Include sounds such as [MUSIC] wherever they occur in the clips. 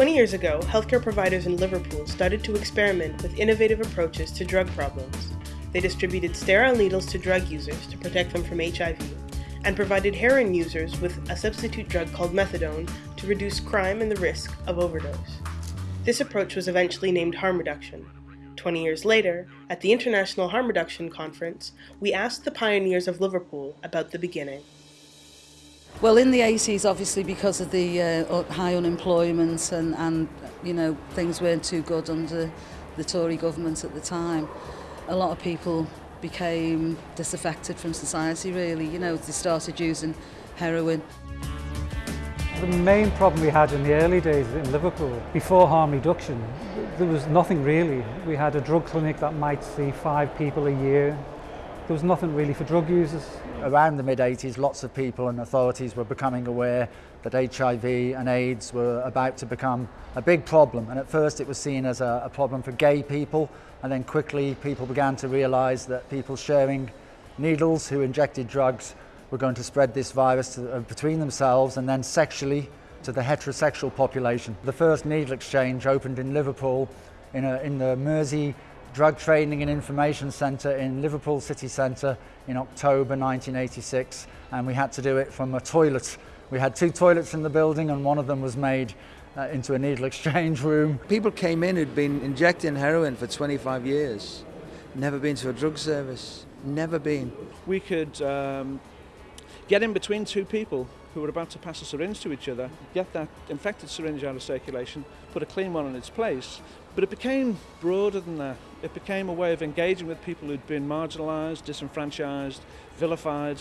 20 years ago, healthcare providers in Liverpool started to experiment with innovative approaches to drug problems. They distributed sterile needles to drug users to protect them from HIV, and provided heroin users with a substitute drug called methadone to reduce crime and the risk of overdose. This approach was eventually named harm reduction. 20 years later, at the International Harm Reduction Conference, we asked the pioneers of Liverpool about the beginning. Well, in the 80s, obviously, because of the uh, high unemployment and, and, you know, things weren't too good under the Tory government at the time, a lot of people became disaffected from society, really. You know, they started using heroin. The main problem we had in the early days in Liverpool, before harm reduction, there was nothing really. We had a drug clinic that might see five people a year. There was nothing really for drug users. Around the mid-80s, lots of people and authorities were becoming aware that HIV and AIDS were about to become a big problem. And at first it was seen as a, a problem for gay people, and then quickly people began to realise that people sharing needles who injected drugs were going to spread this virus to, uh, between themselves and then sexually to the heterosexual population. The first needle exchange opened in Liverpool in, a, in the Mersey Drug Training and Information Centre in Liverpool City Centre in October 1986 and we had to do it from a toilet. We had two toilets in the building and one of them was made uh, into a needle [LAUGHS] exchange room. People came in who'd been injecting heroin for 25 years, never been to a drug service, never been. We could um, get in between two people who were about to pass a syringe to each other, get that infected syringe out of circulation, put a clean one in its place. But it became broader than that. It became a way of engaging with people who'd been marginalised, disenfranchised, vilified,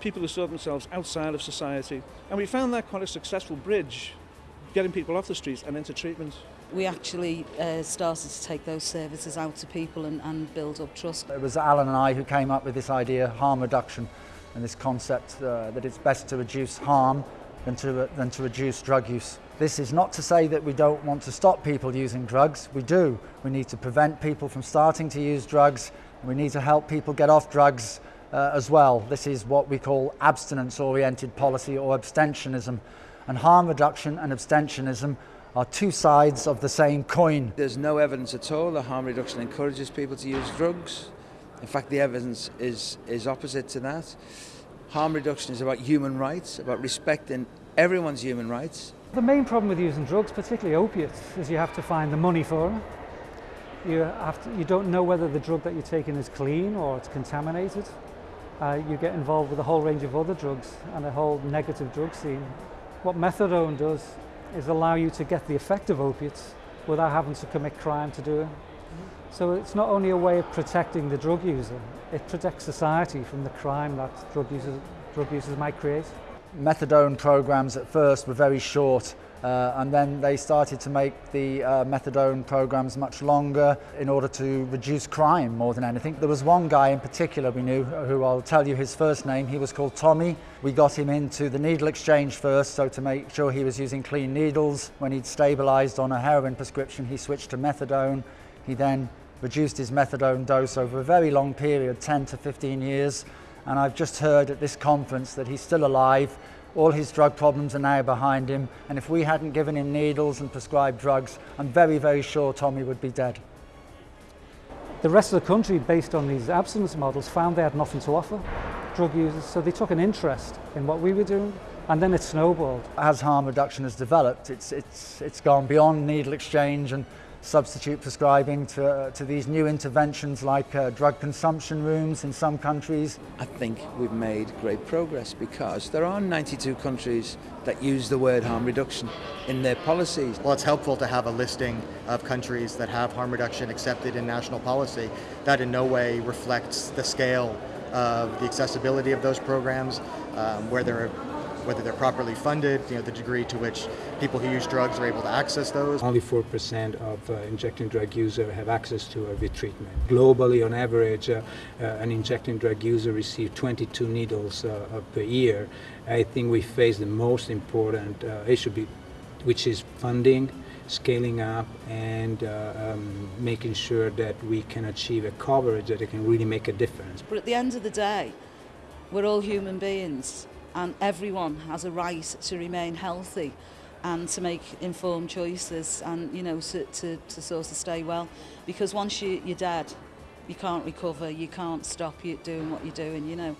people who saw themselves outside of society. And we found that quite a successful bridge, getting people off the streets and into treatment. We actually uh, started to take those services out to people and, and build up trust. It was Alan and I who came up with this idea, harm reduction, and this concept uh, that it's best to reduce harm than to, than to reduce drug use. This is not to say that we don't want to stop people using drugs. We do. We need to prevent people from starting to use drugs. We need to help people get off drugs uh, as well. This is what we call abstinence-oriented policy or abstentionism. And harm reduction and abstentionism are two sides of the same coin. There's no evidence at all that harm reduction encourages people to use drugs. In fact, the evidence is, is opposite to that. Harm reduction is about human rights, about respecting everyone's human rights. The main problem with using drugs, particularly opiates, is you have to find the money for them. You, have to, you don't know whether the drug that you're taking is clean or it's contaminated. Uh, you get involved with a whole range of other drugs and a whole negative drug scene. What methadone does is allow you to get the effect of opiates without having to commit crime to do it. So it's not only a way of protecting the drug user, it protects society from the crime that drug users, drug users might create. Methadone programs at first were very short uh, and then they started to make the uh, methadone programs much longer in order to reduce crime more than anything. There was one guy in particular we knew who I'll tell you his first name. He was called Tommy. We got him into the needle exchange first so to make sure he was using clean needles. When he'd stabilized on a heroin prescription he switched to methadone. He then reduced his methadone dose over a very long period, 10 to 15 years. And I've just heard at this conference that he's still alive. All his drug problems are now behind him. And if we hadn't given him needles and prescribed drugs, I'm very, very sure Tommy would be dead. The rest of the country, based on these abstinence models, found they had nothing to offer drug users. So they took an interest in what we were doing and then it snowballed. As harm reduction has developed, it's, it's, it's gone beyond needle exchange and substitute prescribing to, uh, to these new interventions like uh, drug consumption rooms in some countries. I think we've made great progress because there are 92 countries that use the word harm reduction in their policies. Well, it's helpful to have a listing of countries that have harm reduction accepted in national policy. That in no way reflects the scale of the accessibility of those programs, um, where there are whether they're properly funded, you know, the degree to which people who use drugs are able to access those. Only 4% of uh, injecting drug users have access to a treatment. Globally, on average, uh, uh, an injecting drug user receives 22 needles uh, per year. I think we face the most important uh, issue, which is funding, scaling up, and uh, um, making sure that we can achieve a coverage that it can really make a difference. But at the end of the day, we're all human beings and everyone has a right to remain healthy and to make informed choices and you know to, to, to sort of stay well. Because once you, you're dead you can't recover you can't stop you doing what you're doing you know.